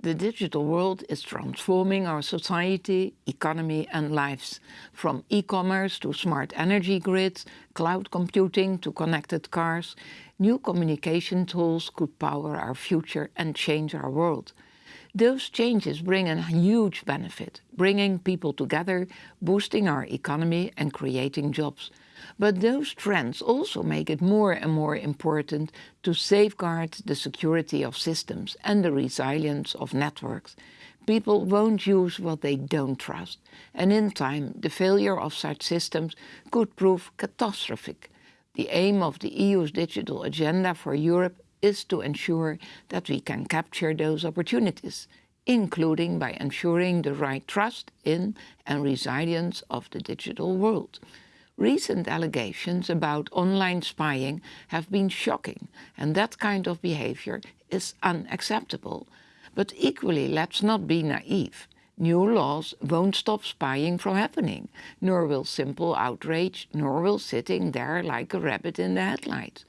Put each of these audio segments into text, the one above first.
The digital world is transforming our society, economy and lives. From e-commerce to smart energy grids, cloud computing to connected cars, new communication tools could power our future and change our world. Those changes bring a huge benefit, bringing people together, boosting our economy and creating jobs. But those trends also make it more and more important to safeguard the security of systems and the resilience of networks. People won't use what they don't trust, and in time the failure of such systems could prove catastrophic. The aim of the EU's digital agenda for Europe is to ensure that we can capture those opportunities, including by ensuring the right trust in and resilience of the digital world. Recent allegations about online spying have been shocking and that kind of behavior is unacceptable. But equally, let's not be naive. New laws won't stop spying from happening, nor will simple outrage, nor will sitting there like a rabbit in the headlights.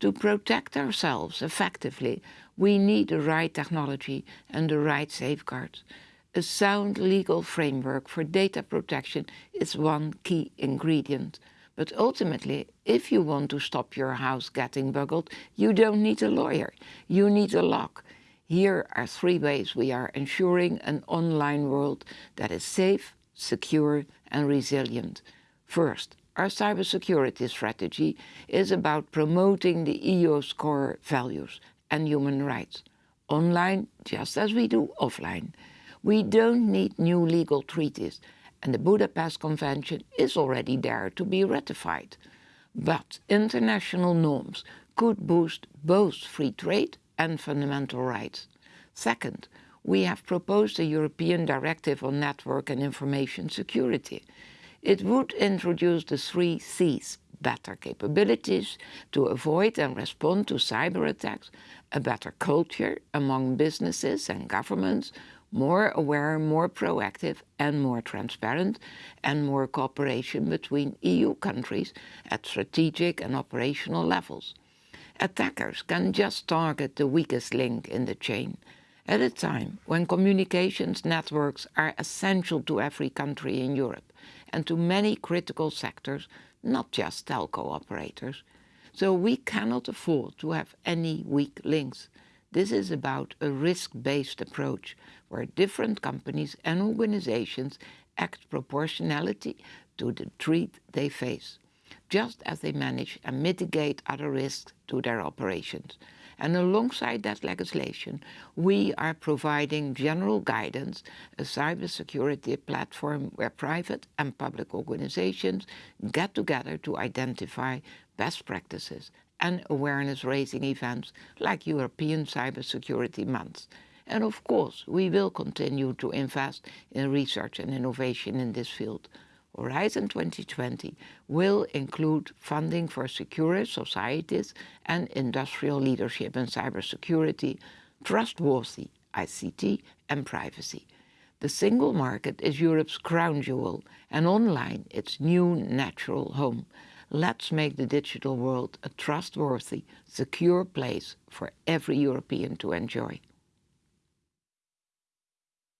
To protect ourselves effectively, we need the right technology and the right safeguards. A sound legal framework for data protection is one key ingredient. But ultimately, if you want to stop your house getting buggled, you don't need a lawyer, you need a lock. Here are three ways we are ensuring an online world that is safe, secure and resilient. First, our cybersecurity strategy is about promoting the EU's core values and human rights, online just as we do offline. We don't need new legal treaties and the Budapest Convention is already there to be ratified. But international norms could boost both free trade and fundamental rights. Second, we have proposed a European Directive on Network and Information Security. It would introduce the three Cs, better capabilities to avoid and respond to cyber attacks, a better culture among businesses and governments, more aware, more proactive and more transparent, and more cooperation between EU countries at strategic and operational levels. Attackers can just target the weakest link in the chain, at a time when communications networks are essential to every country in Europe and to many critical sectors, not just telco operators. So we cannot afford to have any weak links. This is about a risk-based approach where different companies and organizations act proportionality to the threat they face, just as they manage and mitigate other risks to their operations. And alongside that legislation, we are providing general guidance, a cybersecurity platform where private and public organizations get together to identify best practices and awareness-raising events like European Cybersecurity Month. And of course, we will continue to invest in research and innovation in this field. Horizon 2020 will include funding for secure societies and industrial leadership in cybersecurity, trustworthy ICT and privacy. The single market is Europe's crown jewel and online its new natural home. Let's make the digital world a trustworthy, secure place for every European to enjoy.